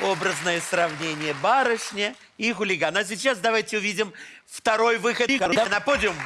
образное сравнение барышня и хулиган. А сейчас давайте увидим второй выход на подиум.